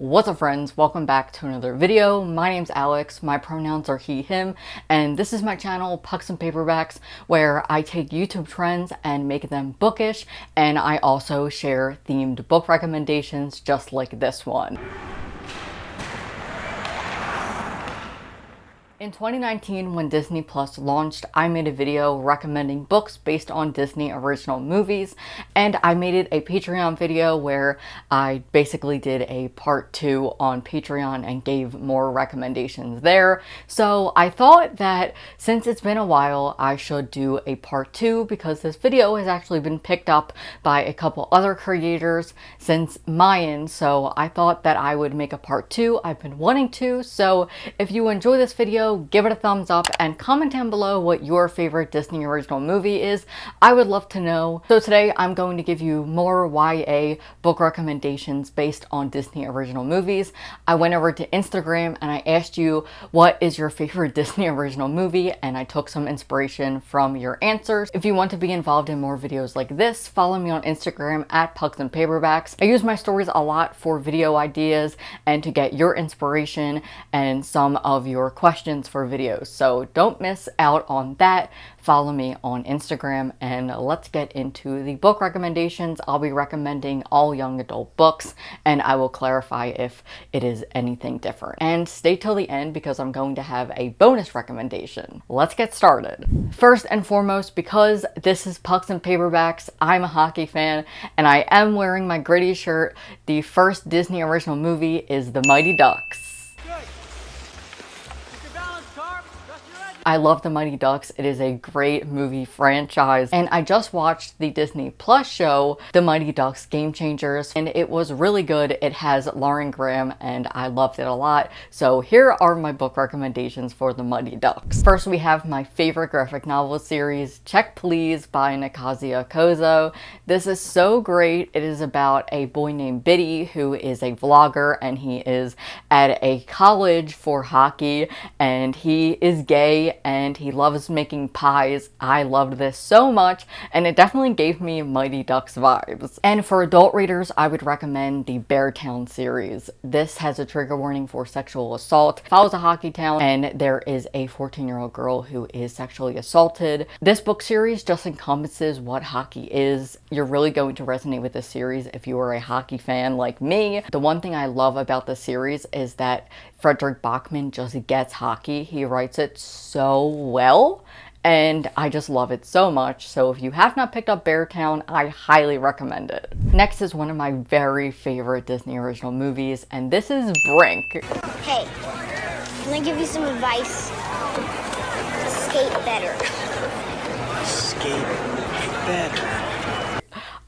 What's up friends? Welcome back to another video. My name's Alex, my pronouns are he, him, and this is my channel Pucks and Paperbacks where I take YouTube trends and make them bookish and I also share themed book recommendations just like this one. In 2019, when Disney Plus launched, I made a video recommending books based on Disney original movies, and I made it a Patreon video where I basically did a part two on Patreon and gave more recommendations there. So I thought that since it's been a while, I should do a part two because this video has actually been picked up by a couple other creators since mine, so I thought that I would make a part two. I've been wanting to, so if you enjoy this video, give it a thumbs up and comment down below what your favorite Disney original movie is. I would love to know. So today I'm going to give you more YA book recommendations based on Disney original movies. I went over to Instagram and I asked you what is your favorite Disney original movie and I took some inspiration from your answers. If you want to be involved in more videos like this, follow me on Instagram at Pucks and Paperbacks. I use my stories a lot for video ideas and to get your inspiration and some of your questions for videos. So don't miss out on that. Follow me on Instagram and let's get into the book recommendations. I'll be recommending all young adult books and I will clarify if it is anything different. And stay till the end because I'm going to have a bonus recommendation. Let's get started. First and foremost, because this is Pucks and Paperbacks, I'm a hockey fan and I am wearing my gritty shirt. The first Disney original movie is The Mighty Ducks. I love The Mighty Ducks. It is a great movie franchise. And I just watched the Disney Plus show, The Mighty Ducks Game Changers, and it was really good. It has Lauren Graham and I loved it a lot. So here are my book recommendations for The Mighty Ducks. First, we have my favorite graphic novel series, Check Please by Ngozi Ukazu. This is so great. It is about a boy named Bitty who is a vlogger and he is at a college for hockey and he is gay and he loves making pies. I loved this so much and it definitely gave me Mighty Ducks vibes. And for adult readers, I would recommend the Beartown series. This has a trigger warning for sexual assault. Follows a hockey town and there is a 14 year old girl who is sexually assaulted. This book series just encompasses what hockey is. You're really going to resonate with this series if you are a hockey fan like me. The one thing I love about the series is that Fredrik Backman just gets hockey. He writes it so well and I just love it so much. So if you have not picked up Beartown, I highly recommend it. Next is one of my very favorite Disney original movies, and this is Brink. Hey, can I give you some advice? Skate better. Skate better.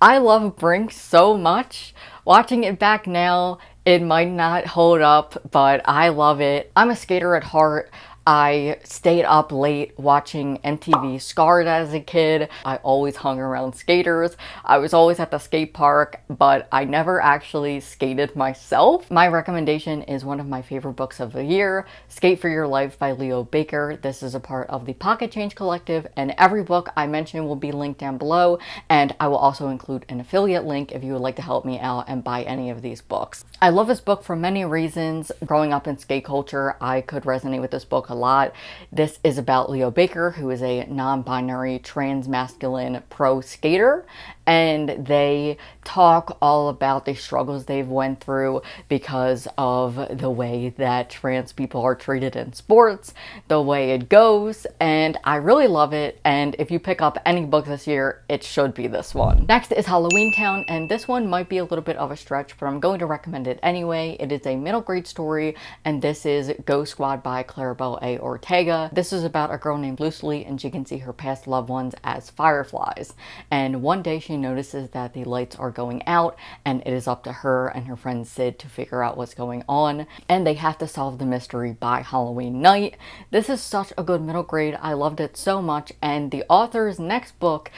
I love Brink so much. Watching it back now, it might not hold up, but I love it. I'm a skater at heart. I stayed up late watching MTV Scarred as a kid. I always hung around skaters. I was always at the skate park, but I never actually skated myself. My recommendation is one of my favorite books of the year, Skate for Your Life by Leo Baker. This is a part of the Pocket Change Collective, and every book I mention will be linked down below, and I will also include an affiliate link if you would like to help me out and buy any of these books. I love this book for many reasons. Growing up in skate culture, I could resonate with this book a lot. This is about Leo Baker, who is a non-binary trans masculine pro skater and they talk all about the struggles they've went through because of the way that trans people are treated in sports, the way it goes, and I really love it, and if you pick up any book this year, it should be this one. Next is Halloween Town, and this one might be a little bit of a stretch, but I'm going to recommend it anyway. It is a middle grade story, and this is Ghost Squad by Claribel A. Ortega. This is about a girl named Lucy, and she can see her past loved ones as fireflies, and one day she she notices that the lights are going out and it is up to her and her friend Sid to figure out what's going on and they have to solve the mystery by Halloween night. This is such a good middle grade. I loved it so much and the author's next book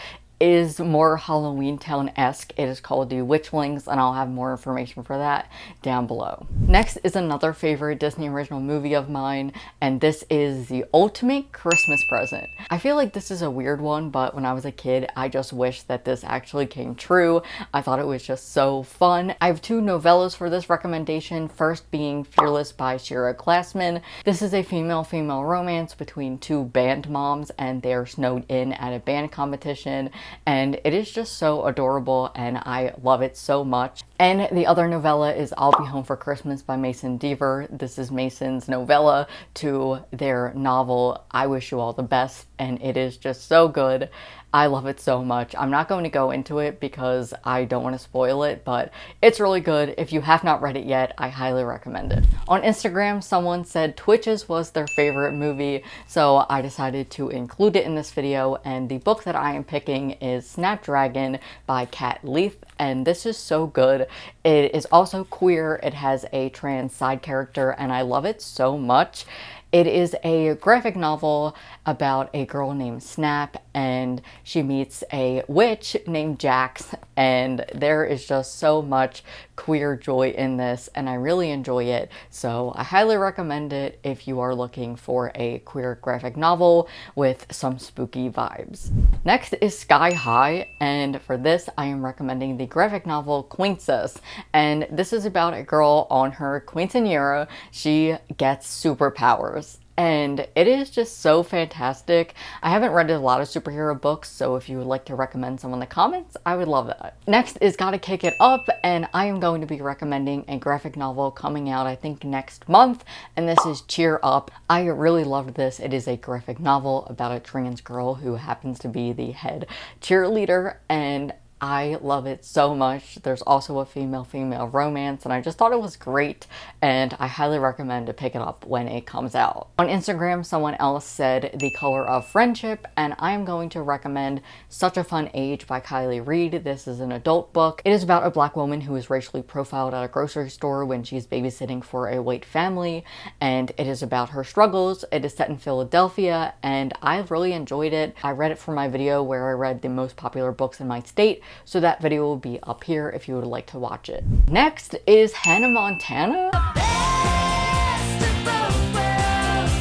is more Halloween Town-esque. It is called The Witchlings and I'll have more information for that down below. Next is another favorite Disney original movie of mine and this is The Ultimate Christmas Present. I feel like this is a weird one but when I was a kid I just wish that this actually came true. I thought it was just so fun. I have two novellas for this recommendation, first being Fearless by Shira Glassman. This is a female-female romance between two band moms and they're snowed in at a band competition and it is just so adorable and I love it so much. And the other novella is I'll Be Home for Christmas by Mason Deaver. This is Mason's novella to their novel I Wish You All the Best and it is just so good. I love it so much. I'm not going to go into it because I don't want to spoil it, but it's really good. If you have not read it yet, I highly recommend it. On Instagram, someone said Twitches was their favorite movie, so I decided to include it in this video, and the book that I am picking is Snapdragon by Kat Leith, and this is so good. It is also queer, it has a trans side character, and I love it so much. It is a graphic novel about a girl named Snap and she meets a witch named Jacks and there is just so much queer joy in this and I really enjoy it so I highly recommend it if you are looking for a queer graphic novel with some spooky vibes. Next is Sky High and for this I am recommending the graphic novel Queencess and this is about a girl on her quinceanera. She gets superpowers and it is just so fantastic. I haven't read a lot of superhero books, so if you would like to recommend some in the comments, I would love that. Next is Gotta Kick It Up, and I am going to be recommending a graphic novel coming out, I think, next month, and this is Cheer Up. I really loved this. It is a graphic novel about a trans girl who happens to be the head cheerleader, and I love it so much. There's also a female-female romance and I just thought it was great and I highly recommend to pick it up when it comes out. On Instagram, someone else said The Color of Friendship and I am going to recommend Such a Fun Age by Kiley Reid. This is an adult book. It is about a black woman who is racially profiled at a grocery store when she's babysitting for a white family and it is about her struggles. It is set in Philadelphia and I really enjoyed it. I read it for my video where I read the most popular books in my state so that video will be up here if you would like to watch it. Next is Hannah Montana.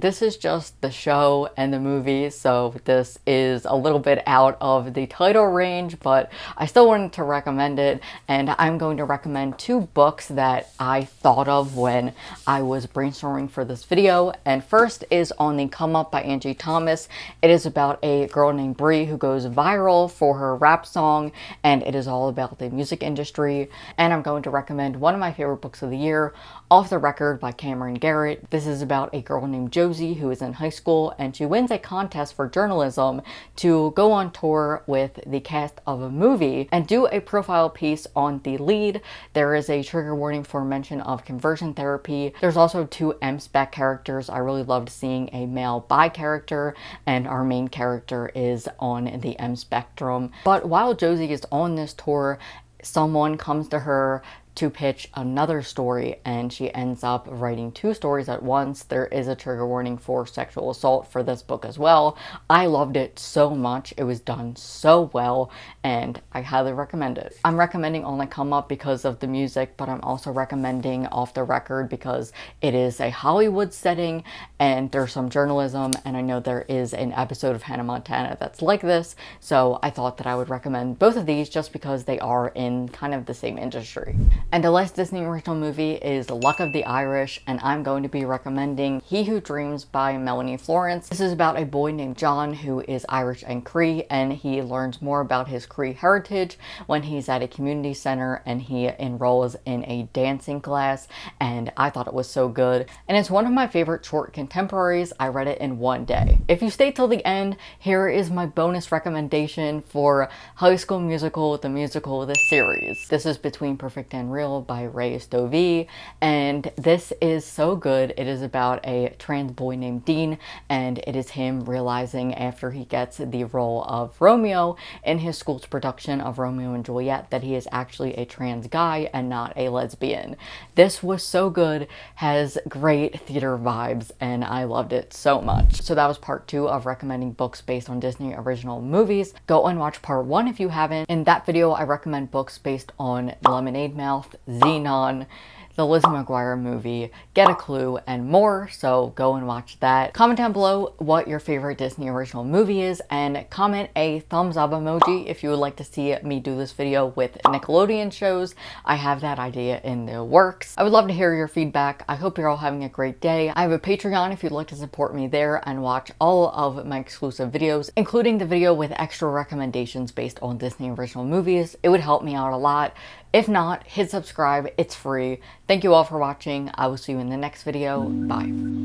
This is just the show and the movie, so this is a little bit out of the title range, but I still wanted to recommend it, and I'm going to recommend two books that I thought of when I was brainstorming for this video, and first is On the Come Up by Angie Thomas. It is about a girl named Bri who goes viral for her rap song, and it is all about the music industry, and I'm going to recommend one of my favorite books of the year, Off the Record by Camryn Garrett. This is about a girl named Josie who is in high school, and she wins a contest for journalism to go on tour with the cast of a movie and do a profile piece on the lead. There is a trigger warning for mention of conversion therapy. There's also two M-spec characters. I really loved seeing a male bi character, and our main character is on the M spectrum. But while Josie is on this tour, someone comes to her to pitch another story and she ends up writing two stories at once. There is a trigger warning for sexual assault for this book as well. I loved it so much. It was done so well and I highly recommend it. I'm recommending On the Come Up because of the music, but I'm also recommending Off the Record because it is a Hollywood setting and there's some journalism and I know there is an episode of Hannah Montana that's like this. So I thought that I would recommend both of these just because they are in kind of the same industry. And the last Disney original movie is Luck of the Irish, and I'm going to be recommending He Who Dreams by Melanie Florence. This is about a boy named John who is Irish and Cree, and he learns more about his Cree heritage when he's at a community center and he enrolls in a dancing class, and I thought it was so good. And it's one of my favorite short contemporaries. I read it in one day. If you stay till the end, here is my bonus recommendation for High School Musical, the musical, of the series. This is between Perfect and Unreal by Ray Stoeve, and this is so good. It is about a trans boy named Dean, and it is him realizing after he gets the role of Romeo in his school's production of Romeo and Juliet that he is actually a trans guy and not a lesbian. This was so good, has great theater vibes, and I loved it so much. So that was part two of recommending books based on Disney original movies. Go and watch part one if you haven't. In that video, I recommend books based on Lemonade Mouth, Zenon, the Lizzie McGuire movie, Get a Clue, and more, so go and watch that. Comment down below what your favorite Disney original movie is, and comment a thumbs up emoji if you would like to see me do this video with Nickelodeon shows. I have that idea in the works. I would love to hear your feedback. I hope you're all having a great day. I have a Patreon if you'd like to support me there and watch all of my exclusive videos, including the video with extra recommendations based on Disney original movies. It would help me out a lot. If not, hit subscribe. It's free. Thank you all for watching. I will see you in the next video. Bye.